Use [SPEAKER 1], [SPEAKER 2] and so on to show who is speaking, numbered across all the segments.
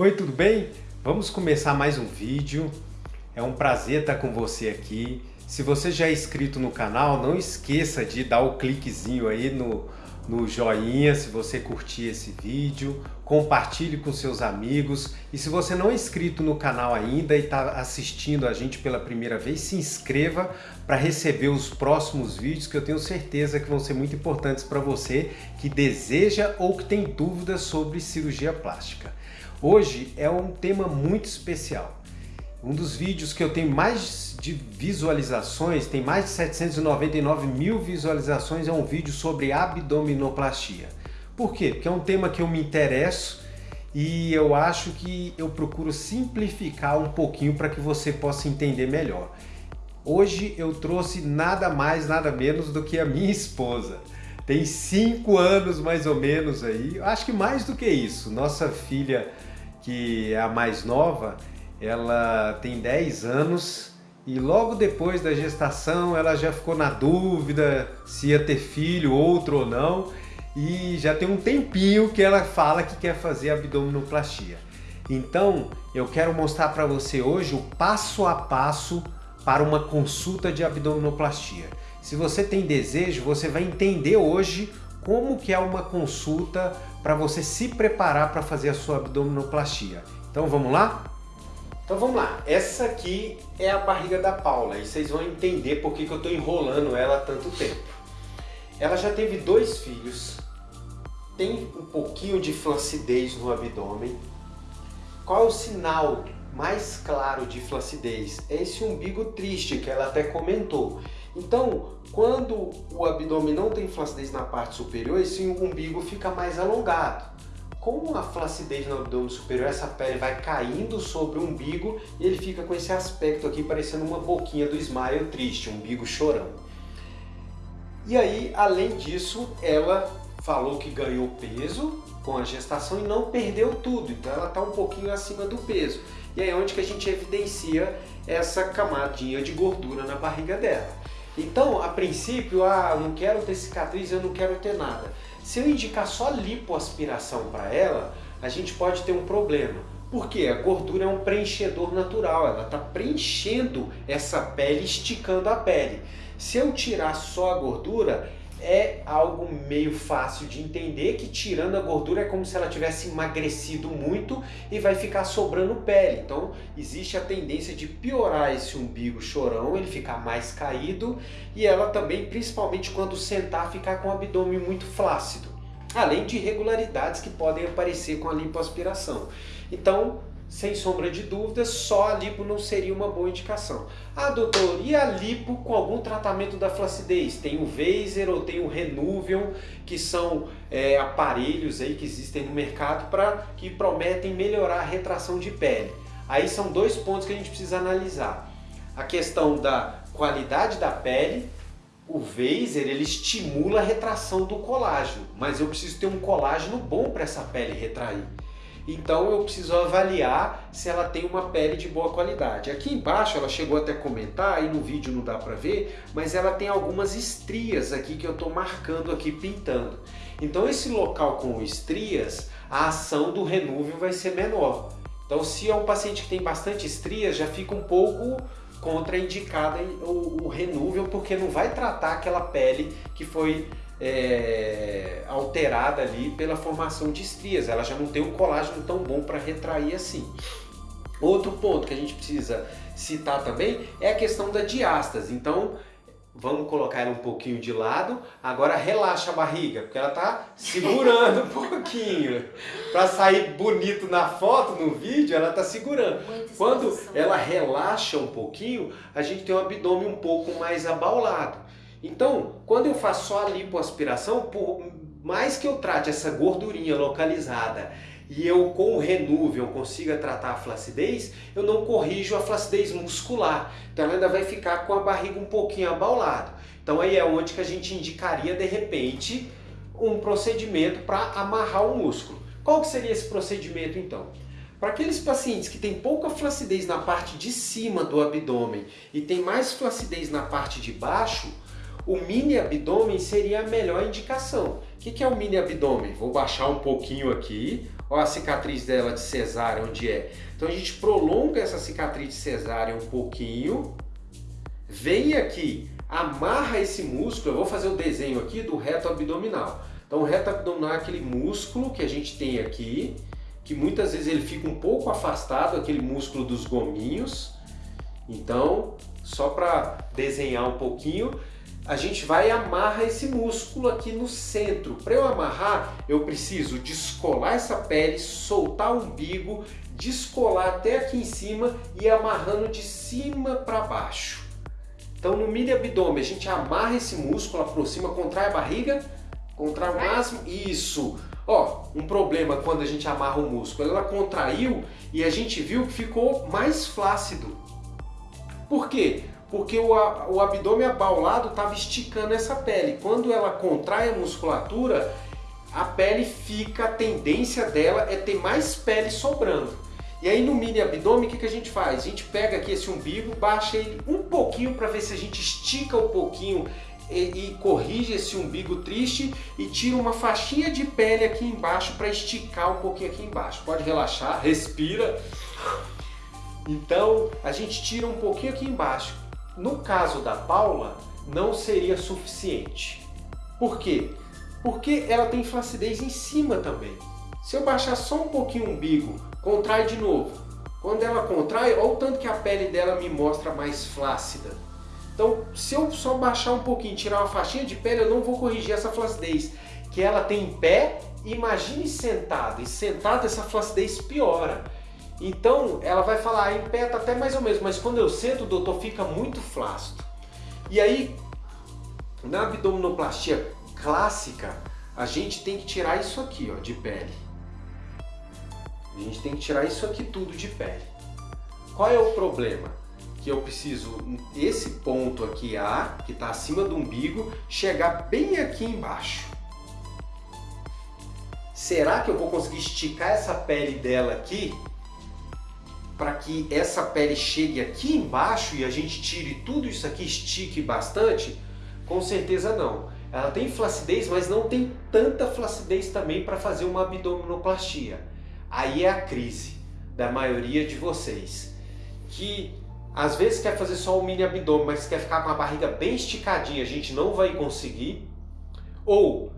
[SPEAKER 1] Oi, tudo bem? Vamos começar mais um vídeo. É um prazer estar com você aqui. Se você já é inscrito no canal, não esqueça de dar o cliquezinho aí no, no joinha se você curtir esse vídeo, compartilhe com seus amigos e se você não é inscrito no canal ainda e está assistindo a gente pela primeira vez, se inscreva para receber os próximos vídeos que eu tenho certeza que vão ser muito importantes para você que deseja ou que tem dúvidas sobre cirurgia plástica. Hoje é um tema muito especial. Um dos vídeos que eu tenho mais de visualizações, tem mais de 799 mil visualizações, é um vídeo sobre abdominoplastia. Por quê? Porque é um tema que eu me interesso e eu acho que eu procuro simplificar um pouquinho para que você possa entender melhor. Hoje eu trouxe nada mais, nada menos do que a minha esposa. Tem cinco anos mais ou menos aí, acho que mais do que isso. Nossa filha, que é a mais nova, ela tem 10 anos e logo depois da gestação ela já ficou na dúvida se ia ter filho, outro ou não e já tem um tempinho que ela fala que quer fazer abdominoplastia. Então eu quero mostrar para você hoje o passo a passo para uma consulta de abdominoplastia. Se você tem desejo, você vai entender hoje como que é uma consulta para você se preparar para fazer a sua abdominoplastia. Então vamos lá? Então vamos lá, essa aqui é a barriga da Paula e vocês vão entender por que, que eu estou enrolando ela há tanto tempo. Ela já teve dois filhos, tem um pouquinho de flacidez no abdômen. Qual é o sinal mais claro de flacidez? É esse umbigo triste que ela até comentou. Então, quando o abdômen não tem flacidez na parte superior, esse umbigo fica mais alongado com a flacidez no abdômen superior, essa pele vai caindo sobre o umbigo e ele fica com esse aspecto aqui parecendo uma boquinha do smile triste, um umbigo chorando. E aí, além disso, ela falou que ganhou peso com a gestação e não perdeu tudo, então ela está um pouquinho acima do peso. E aí é onde que a gente evidencia essa camadinha de gordura na barriga dela. Então, a princípio, ah, não quero ter cicatriz, eu não quero ter nada. Se eu indicar só lipoaspiração para ela, a gente pode ter um problema. Porque a gordura é um preenchedor natural, ela está preenchendo essa pele, esticando a pele. Se eu tirar só a gordura, é algo meio fácil de entender que tirando a gordura é como se ela tivesse emagrecido muito e vai ficar sobrando pele. Então existe a tendência de piorar esse umbigo chorão, ele ficar mais caído e ela também, principalmente quando sentar, ficar com o abdômen muito flácido. Além de irregularidades que podem aparecer com a lipoaspiração. Então sem sombra de dúvidas, só a lipo não seria uma boa indicação. Ah, doutor, e a lipo com algum tratamento da flacidez? Tem o Vaser ou tem o Renuvion, que são é, aparelhos aí que existem no mercado para que prometem melhorar a retração de pele. Aí são dois pontos que a gente precisa analisar. A questão da qualidade da pele, o Vaser ele estimula a retração do colágeno, mas eu preciso ter um colágeno bom para essa pele retrair. Então eu preciso avaliar se ela tem uma pele de boa qualidade. Aqui embaixo ela chegou até a comentar, aí no vídeo não dá para ver, mas ela tem algumas estrias aqui que eu estou marcando aqui, pintando. Então esse local com estrias, a ação do renúvel vai ser menor. Então se é um paciente que tem bastante estrias, já fica um pouco contraindicada o, o renúvel, porque não vai tratar aquela pele que foi é, alterada ali pela formação de estrias. Ela já não tem um colágeno tão bom para retrair assim. Outro ponto que a gente precisa citar também é a questão da diástase. Então, vamos colocar ela um pouquinho de lado. Agora relaxa a barriga, porque ela está segurando um pouquinho. Para sair bonito na foto, no vídeo, ela está segurando. Quando ela relaxa um pouquinho, a gente tem o abdômen um pouco mais abaulado. Então, quando eu faço só a lipoaspiração, por mais que eu trate essa gordurinha localizada e eu com o Renuvion consiga tratar a flacidez, eu não corrijo a flacidez muscular. Então ela ainda vai ficar com a barriga um pouquinho abaulada. Então aí é onde que a gente indicaria de repente um procedimento para amarrar o músculo. Qual que seria esse procedimento então? Para aqueles pacientes que têm pouca flacidez na parte de cima do abdômen e tem mais flacidez na parte de baixo, o mini abdômen seria a melhor indicação. que, que é o mini abdômen? Vou baixar um pouquinho aqui, olha a cicatriz dela de cesárea onde é. Então a gente prolonga essa cicatriz de cesárea um pouquinho, vem aqui, amarra esse músculo, eu vou fazer o desenho aqui do reto abdominal. Então o reto abdominal é aquele músculo que a gente tem aqui, que muitas vezes ele fica um pouco afastado, aquele músculo dos gominhos. Então, só para desenhar um pouquinho, a gente vai amarra esse músculo aqui no centro. Para eu amarrar, eu preciso descolar essa pele, soltar o umbigo, descolar até aqui em cima e amarrando de cima para baixo. Então no mini abdômen a gente amarra esse músculo, aproxima, contrai a barriga, contrai o máximo, isso. Ó, um problema quando a gente amarra o músculo, ela contraiu e a gente viu que ficou mais flácido. Por quê? Porque o, o abdômen abaulado estava esticando essa pele. Quando ela contrai a musculatura, a pele fica, a tendência dela é ter mais pele sobrando. E aí no mini abdômen o que, que a gente faz? A gente pega aqui esse umbigo, baixa ele um pouquinho para ver se a gente estica um pouquinho e, e, corrige esse umbigo triste e tira uma faixinha de pele aqui embaixo para esticar um pouquinho aqui embaixo. Pode relaxar, respira. Então a gente tira um pouquinho aqui embaixo. No caso da Paula, não seria suficiente. Por quê? Porque ela tem flacidez em cima também. Se eu baixar só um pouquinho o umbigo, contrai de novo. Quando ela contrai, olha o tanto que a pele dela me mostra mais flácida. Então, se eu só baixar um pouquinho, tirar uma faixinha de pele, eu não vou corrigir essa flacidez. Que ela tem em pé, imagine sentada. E sentada essa flacidez piora. Então, ela vai falar, ah, em pé tá até mais ou menos, mas quando eu sento, doutor, fica muito flácido. E aí, na abdominoplastia clássica, a gente tem que tirar isso aqui, ó, de pele. A gente tem que tirar isso aqui tudo de pele. Qual é o problema? Que eu preciso, esse ponto aqui A, que está acima do umbigo, chegar bem aqui embaixo. Será que eu vou conseguir esticar essa pele dela aqui para que essa pele chegue aqui embaixo e a gente tire tudo isso aqui, estique bastante? Com certeza não. Ela tem flacidez, mas não tem tanta flacidez também para fazer uma abdominoplastia. Aí é a crise da maioria de vocês, que às vezes quer fazer só o mini abdômen, mas quer ficar com a barriga bem esticadinha, a gente não vai conseguir. Ou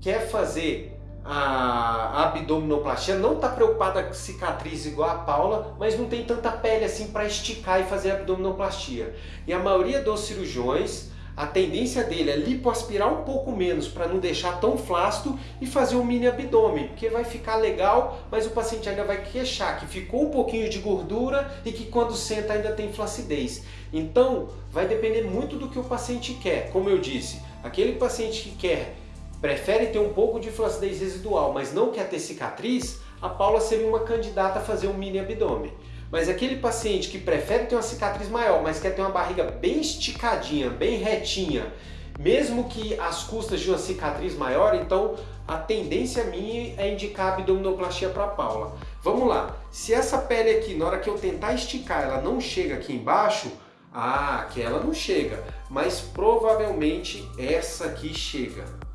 [SPEAKER 1] quer fazer a abdominoplastia, não está preocupada com cicatriz igual a Paula, mas não tem tanta pele assim para esticar e fazer abdominoplastia. E a maioria dos cirurgiões, a tendência dele é lipoaspirar um pouco menos para não deixar tão flácido e fazer um mini abdômen, porque vai ficar legal, mas o paciente ainda vai queixar que ficou um pouquinho de gordura e que quando senta ainda tem flacidez. Então, vai depender muito do que o paciente quer. Como eu disse, aquele paciente que quer prefere ter um pouco de flacidez residual, mas não quer ter cicatriz, a Paula seria uma candidata a fazer um mini abdômen. Mas aquele paciente que prefere ter uma cicatriz maior, mas quer ter uma barriga bem esticadinha, bem retinha, mesmo que às custas de uma cicatriz maior, então a tendência minha é indicar abdominoplastia para Paula. Vamos lá, se essa pele aqui, na hora que eu tentar esticar, ela não chega aqui embaixo, ah, aquela não chega, mas provavelmente essa aqui chega.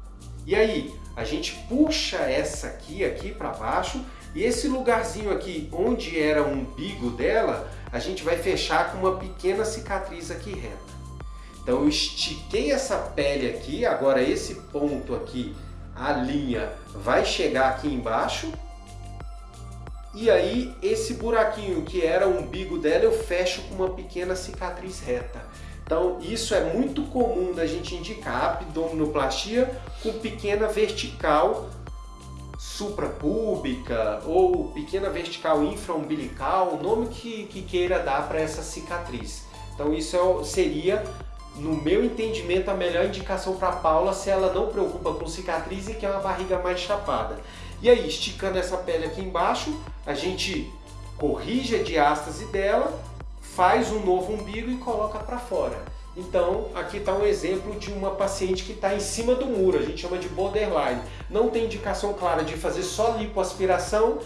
[SPEAKER 1] E aí, a gente puxa essa aqui, aqui para baixo, e esse lugarzinho aqui, onde era o umbigo dela, a gente vai fechar com uma pequena cicatriz aqui reta. Então eu estiquei essa pele aqui, agora esse ponto aqui, a linha vai chegar aqui embaixo, e aí esse buraquinho que era o umbigo dela eu fecho com uma pequena cicatriz reta. Então isso é muito comum da gente indicar abdominoplastia com pequena vertical suprapúbica ou pequena vertical infraumbilical, o nome que, que queira dar para essa cicatriz. Então isso é, seria, no meu entendimento, a melhor indicação para Paula se ela não preocupa com cicatriz e quer uma barriga mais chapada. E aí, esticando essa pele aqui embaixo, a gente corrige a diástase dela, faz um novo umbigo e coloca para fora. Então, aqui está um exemplo de uma paciente que está em cima do muro, a gente chama de borderline. Não tem indicação clara de fazer só lipoaspiração,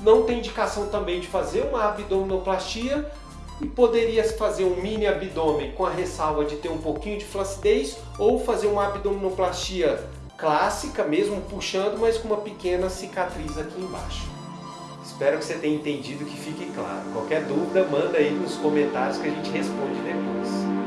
[SPEAKER 1] não tem indicação também de fazer uma abdominoplastia e poderia fazer um mini abdômen com a ressalva de ter um pouquinho de flacidez ou fazer uma abdominoplastia clássica, mesmo puxando, mas com uma pequena cicatriz aqui embaixo. Espero que você tenha entendido que fique claro. Qualquer dúvida, manda aí nos comentários que a gente responde depois.